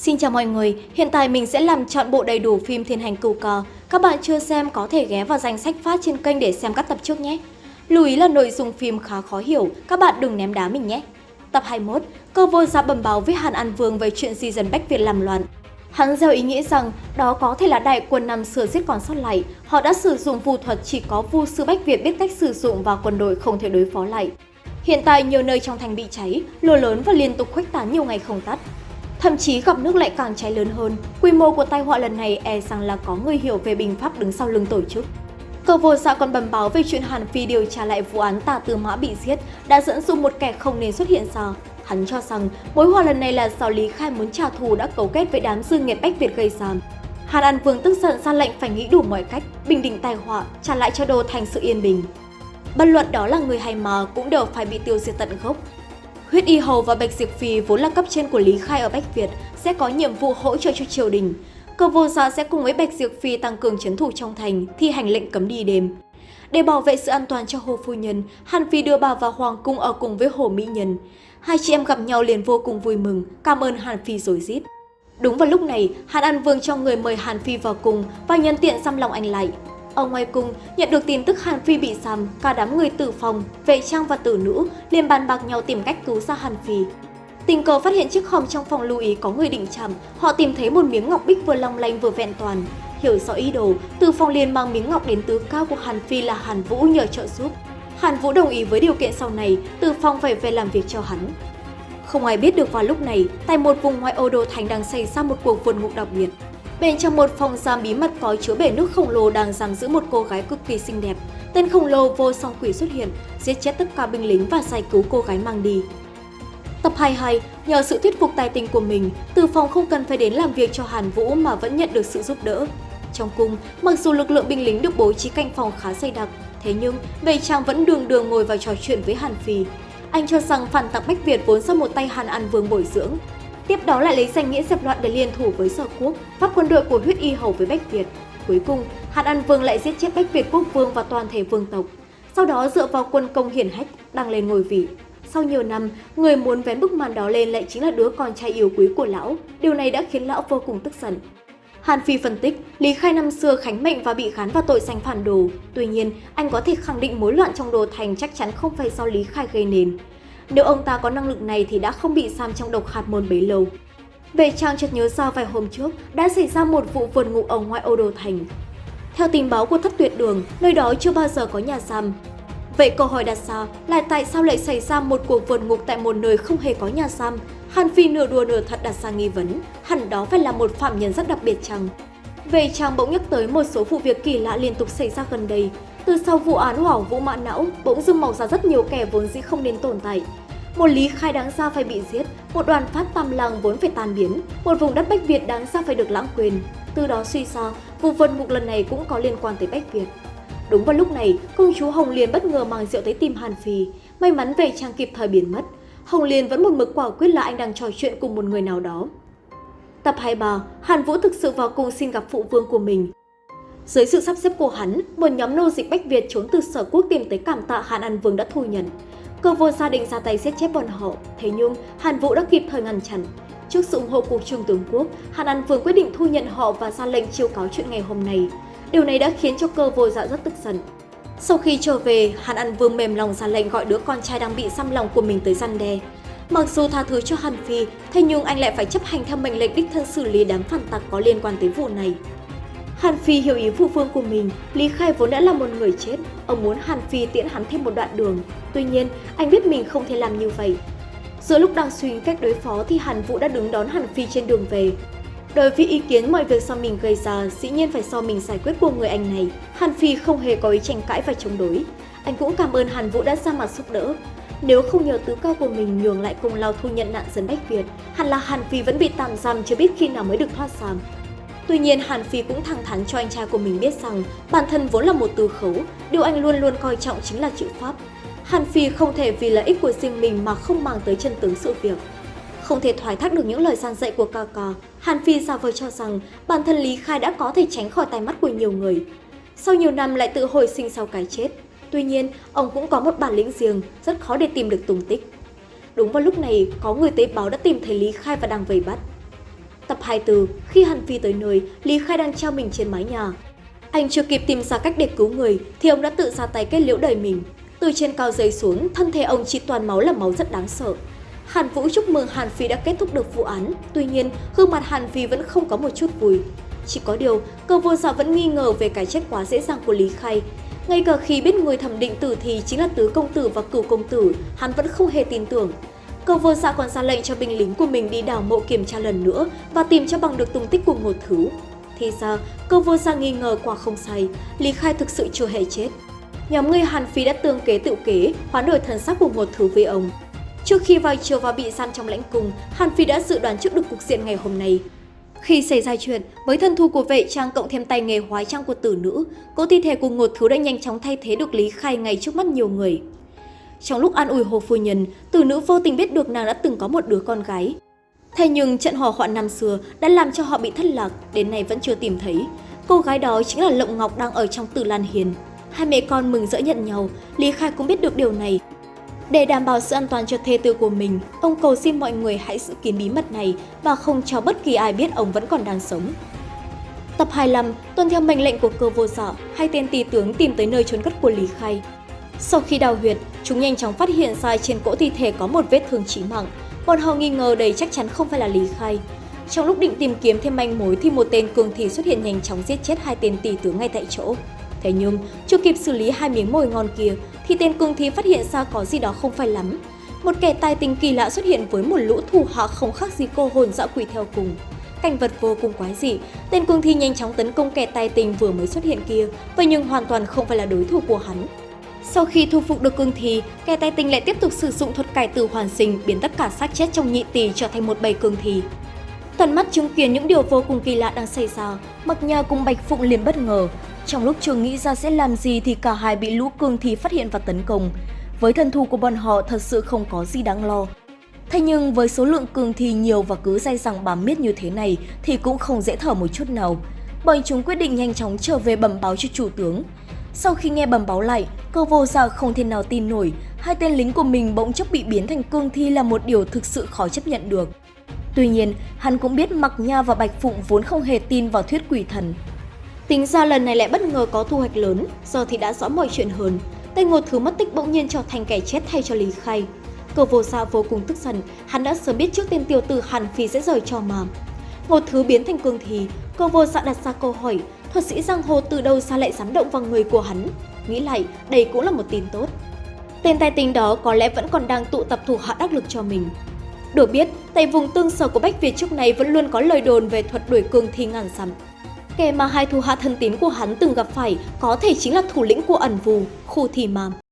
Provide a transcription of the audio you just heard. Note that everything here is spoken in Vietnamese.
Xin chào mọi người, hiện tại mình sẽ làm chọn bộ đầy đủ phim Thiên Hành Cửu Cờ. Các bạn chưa xem có thể ghé vào danh sách phát trên kênh để xem các tập trước nhé. Lưu ý là nội dung phim khá khó hiểu, các bạn đừng ném đá mình nhé. Tập 21, cơ vô dạ ra bầm báo với Hàn An Vương về chuyện di dân Bách Việt làm loạn. Hắn gieo ý nghĩ rằng đó có thể là đại quân năm xưa giết còn sót lại. Họ đã sử dụng phù thuật chỉ có vu sư Bách Việt biết cách sử dụng và quân đội không thể đối phó lại. Hiện tại nhiều nơi trong thành bị cháy, lửa lớn và liên tục khuếch tán nhiều ngày không tắt. Thậm chí gặp nước lại càng cháy lớn hơn, quy mô của tai họa lần này e rằng là có người hiểu về bình pháp đứng sau lưng tổ chức. Cờ vô xã dạ còn bẩm báo về chuyện Hàn Phi điều tra lại vụ án tà tư mã bị giết đã dẫn dụ một kẻ không nên xuất hiện ra. Hắn cho rằng mối họa lần này là do Lý Khai muốn trả thù đã cấu kết với đám dương nghiệp Bách Việt gây ra. Hàn An Vương tức giận ra lệnh phải nghĩ đủ mọi cách, bình định tai họa, trả lại cho đô thành sự yên bình. Bất luận đó là người hay mà cũng đều phải bị tiêu diệt tận gốc. Huyết Y Hầu và Bạch Diệp Phi vốn là cấp trên của Lý Khai ở Bách Việt sẽ có nhiệm vụ hỗ trợ cho triều đình. Cơ vô dạ sẽ cùng với Bạch Diệp Phi tăng cường chấn thủ trong thành, thi hành lệnh cấm đi đêm. Để bảo vệ sự an toàn cho Hồ Phu Nhân, Hàn Phi đưa bà vào Hoàng Cung ở cùng với Hồ Mỹ Nhân. Hai chị em gặp nhau liền vô cùng vui mừng, cảm ơn Hàn Phi rồi rít. Đúng vào lúc này, Hàn An Vương cho người mời Hàn Phi vào cùng và nhân tiện xăm lòng anh lại. Ở ngoài cung, nhận được tin tức Hàn Phi bị sầm cả đám người tử phòng, vệ trang và tử nữ liền bàn bạc nhau tìm cách cứu ra Hàn Phi. Tình cờ phát hiện chiếc hòm trong phòng lưu ý có người định chạm, họ tìm thấy một miếng ngọc bích vừa long lanh vừa vẹn toàn. Hiểu rõ ý đồ, Tử Phong liền mang miếng ngọc đến tứ cao của Hàn Phi là Hàn Vũ nhờ trợ giúp. Hàn Vũ đồng ý với điều kiện sau này, Tử Phong phải về làm việc cho hắn. Không ai biết được vào lúc này, tại một vùng ngoại ô đồ thành đang xảy ra một cuộc vượt ngục đặc biệt. Bên trong một phòng giam bí mật có chứa bể nước khổng lồ đang giam giữ một cô gái cực kỳ xinh đẹp. Tên khổng lồ vô song quỷ xuất hiện, giết chết tất cả binh lính và giải cứu cô gái mang đi. Tập 22, nhờ sự thuyết phục tài tình của mình, Từ Phong không cần phải đến làm việc cho Hàn Vũ mà vẫn nhận được sự giúp đỡ. Trong cung, mặc dù lực lượng binh lính được bố trí canh phòng khá dày đặc, thế nhưng Vệ Trang vẫn đường đường ngồi vào trò chuyện với Hàn Phi. Anh cho rằng phản tặc Bách Việt vốn do một tay Hàn An Vương bồi dưỡng, Tiếp đó lại lấy danh nghĩa dẹp loạn để liên thủ với Sở Quốc, pháp quân đội của huyết y hầu với Bách Việt. Cuối cùng, Hàn An Vương lại giết chết Bách Việt quốc vương và toàn thể vương tộc. Sau đó dựa vào quân công hiển hách, đăng lên ngôi vị. Sau nhiều năm, người muốn vén bức màn đó lên lại chính là đứa con trai yêu quý của lão. Điều này đã khiến lão vô cùng tức giận. Hàn Phi phân tích, Lý Khai năm xưa khánh mệnh và bị khán vào tội danh phản đồ. Tuy nhiên, anh có thể khẳng định mối loạn trong đồ thành chắc chắn không phải do Lý Khai gây nên. Nếu ông ta có năng lực này thì đã không bị giam trong độc hạt môn bấy lâu. Về Trang chợt nhớ ra vài hôm trước đã xảy ra một vụ vượt ngục ở ngoại ô đô thành. Theo tình báo của thất tuyệt đường, nơi đó chưa bao giờ có nhà giam. Vậy câu hỏi đặt ra là tại sao lại xảy ra một cuộc vượt ngục tại một nơi không hề có nhà giam? Hàn Phi nửa đùa nửa thật đặt ra nghi vấn, hẳn đó phải là một phạm nhân rất đặc biệt chăng? Về Trang bỗng nhắc tới một số vụ việc kỳ lạ liên tục xảy ra gần đây, từ sau vụ án hỏa vũ mã não, bỗng dưng mọc ra rất nhiều kẻ vốn dĩ không nên tồn tại. Một lý khai đáng ra phải bị giết, một đoàn phát tam làng vốn phải tan biến, một vùng đất Bách Việt đáng ra phải được lãng quên. Từ đó suy ra, vụ vân ngục lần này cũng có liên quan tới Bách Việt. Đúng vào lúc này, công chúa Hồng Liên bất ngờ mang rượu tới tìm Hàn Phi. May mắn về trang kịp thời biến mất. Hồng Liên vẫn một mực quả quyết là anh đang trò chuyện cùng một người nào đó. Tập 23, Hàn Vũ thực sự vào cung xin gặp phụ vương của mình. Dưới sự sắp xếp của hắn, một nhóm nô dịch Bách Việt trốn từ sở quốc tìm tới cảm tạ Hàn An Vương đã thu nhận. Cơ vô gia định ra tay giết chết bọn họ, thế nhưng Hàn Vũ đã kịp thời ngăn chặn. Trước sự ủng hộ của Trung tướng quốc, Hàn An Vương quyết định thu nhận họ và ra lệnh chiêu cáo chuyện ngày hôm nay. Điều này đã khiến cho cơ vô dạ rất tức giận. Sau khi trở về, Hàn An Vương mềm lòng ra lệnh gọi đứa con trai đang bị xăm lòng của mình tới răn đe. Mặc dù tha thứ cho Hàn Phi, thế nhưng anh lại phải chấp hành theo mệnh lệnh đích thân xử lý đám phản tặc có liên quan tới vụ này. Hàn Phi hiểu ý phụ vương của mình, Lý Khai vốn đã là một người chết, ông muốn Hàn Phi tiễn hắn thêm một đoạn đường. Tuy nhiên, anh biết mình không thể làm như vậy. Giữa lúc đang suy nghĩ cách đối phó thì Hàn Vũ đã đứng đón Hàn Phi trên đường về. Đối với ý kiến mọi việc do mình gây ra, dĩ nhiên phải do mình giải quyết của người anh này. Hàn Phi không hề có ý tranh cãi và chống đối. Anh cũng cảm ơn Hàn Vũ đã ra mặt giúp đỡ. Nếu không nhờ tứ cao của mình nhường lại công lao thu nhận nạn dân Bách Việt, hẳn là Hàn Phi vẫn bị tạm giam chưa biết khi nào mới được thoát giam. Tuy nhiên, Hàn Phi cũng thẳng thắn cho anh trai của mình biết rằng bản thân vốn là một từ khấu, điều anh luôn luôn coi trọng chính là chữ pháp. Hàn Phi không thể vì lợi ích của riêng mình mà không mang tới chân tướng sự việc. Không thể thoái thác được những lời gian dạy của ca ca, Hàn Phi giả vờ cho rằng bản thân Lý Khai đã có thể tránh khỏi tai mắt của nhiều người. Sau nhiều năm lại tự hồi sinh sau cái chết. Tuy nhiên, ông cũng có một bản lĩnh riêng, rất khó để tìm được tung tích. Đúng vào lúc này, có người tế báo đã tìm thấy Lý Khai và đang vây bắt. Tập 24, khi Hàn Phi tới nơi, Lý Khai đang treo mình trên mái nhà. Anh chưa kịp tìm ra cách để cứu người thì ông đã tự ra tay kết liễu đời mình. Từ trên cao rơi xuống, thân thể ông chỉ toàn máu là máu rất đáng sợ. Hàn Vũ chúc mừng Hàn Phi đã kết thúc được vụ án, tuy nhiên gương mặt Hàn Phi vẫn không có một chút vui. Chỉ có điều, cơ vô dạ vẫn nghi ngờ về cái chết quá dễ dàng của Lý Khai. Ngay cả khi biết người thẩm định tử thì chính là tứ công tử và cửu công tử, hắn vẫn không hề tin tưởng. Cơ vô dạ còn ra lệnh cho binh lính của mình đi đào mộ kiểm tra lần nữa và tìm cho bằng được tung tích của một thứ. Thì ra, cơ vô dạ nghi ngờ quả không sai, Lý Khai thực sự chưa hề chết. Nhóm người Hàn Phi đã tương kế tự kế, hoán đổi thần sắc của một thứ với ông. Trước khi vào chiều và bị giam trong lãnh cung, Hàn Phi đã dự đoán trước được cục diện ngày hôm nay. Khi xảy ra chuyện, với thân thu của vệ trang cộng thêm tay nghề hóa trang của tử nữ, cỗ thi thể của Ngột thứ đã nhanh chóng thay thế được Lý Khai ngay trước mắt nhiều người. Trong lúc an ủi hồ phu nhân, tử nữ vô tình biết được nàng đã từng có một đứa con gái. Thế nhưng trận hỏa hoạn năm xưa đã làm cho họ bị thất lạc, đến nay vẫn chưa tìm thấy. Cô gái đó chính là Lộng Ngọc đang ở trong Tử Lan Hiền. Hai mẹ con mừng rỡ nhận nhau, Lý Khai cũng biết được điều này. Để đảm bảo sự an toàn cho thê tử của mình, ông cầu xin mọi người hãy giữ kín bí mật này và không cho bất kỳ ai biết ông vẫn còn đang sống. Tập 25, tuân theo mệnh lệnh của cơ vô sở, hai tên tỳ tướng tìm tới nơi trốn cất của Lý Khai. Sau khi đào huyệt, chúng nhanh chóng phát hiện ra trên cỗ thi thể có một vết thương chí mạng. Bọn họ nghi ngờ đây chắc chắn không phải là Lý Khai. Trong lúc định tìm kiếm thêm manh mối thì một tên cường thị xuất hiện nhanh chóng giết chết hai tên tỷ tướng ngay tại chỗ. Thế nhưng, chưa kịp xử lý hai miếng mồi ngon kia thì tên cường thị phát hiện ra có gì đó không phải lắm. Một kẻ tài tình kỳ lạ xuất hiện với một lũ thủ hạ không khác gì cô hồn dã quỷ theo cùng. Cảnh vật vô cùng quái dị, tên cường thi nhanh chóng tấn công kẻ tài tình vừa mới xuất hiện kia, vậy nhưng hoàn toàn không phải là đối thủ của hắn. Sau khi thu phục được cương thi, kẻ tài tình lại tiếp tục sử dụng thuật cải tử hoàn sinh biến tất cả xác chết trong nhị tỷ trở thành một bầy cương thi. Tận mắt chứng kiến những điều vô cùng kỳ lạ đang xảy ra, Mặc Nha cùng Bạch Phụng liền bất ngờ. Trong lúc chưa nghĩ ra sẽ làm gì thì cả hai bị lũ cương thi phát hiện và tấn công. Với thân thù của bọn họ thật sự không có gì đáng lo. Thế nhưng với số lượng cương thi nhiều và cứ dai dẳng bám miết như thế này thì cũng không dễ thở một chút nào. Bọn chúng quyết định nhanh chóng trở về bẩm báo cho chủ tướng. Sau khi nghe bẩm báo lại, cơ vô dạ không thể nào tin nổi, hai tên lính của mình bỗng chốc bị biến thành cương thi là một điều thực sự khó chấp nhận được. Tuy nhiên, hắn cũng biết Mặc Nha và Bạch Phụng vốn không hề tin vào thuyết quỷ thần. Tính ra lần này lại bất ngờ có thu hoạch lớn, giờ thì đã rõ mọi chuyện hơn. Tên Ngột Thứ mất tích bỗng nhiên trở thành kẻ chết thay cho Lý Khai. Cờ vô xa vô cùng tức giận, hắn đã sớm biết trước tên tiểu tử Hàn Phi sẽ rời cho mà. Ngột Thứ biến thành cương thi, cơ vô dạ đặt ra câu hỏi, thuật sĩ giang hồ từ đâu xa lại dám động vào người của hắn. Nghĩ lại, đây cũng là một tin tốt. Tên tài tình đó có lẽ vẫn còn đang tụ tập thủ hạ đắc lực cho mình. Được biết, tại vùng tương sở của Bách Việt trước này vẫn luôn có lời đồn về thuật đuổi cương thi ngàn dặm. Kẻ mà hai thủ hạ thân tín của hắn từng gặp phải có thể chính là thủ lĩnh của ẩn vù, khu thì màm.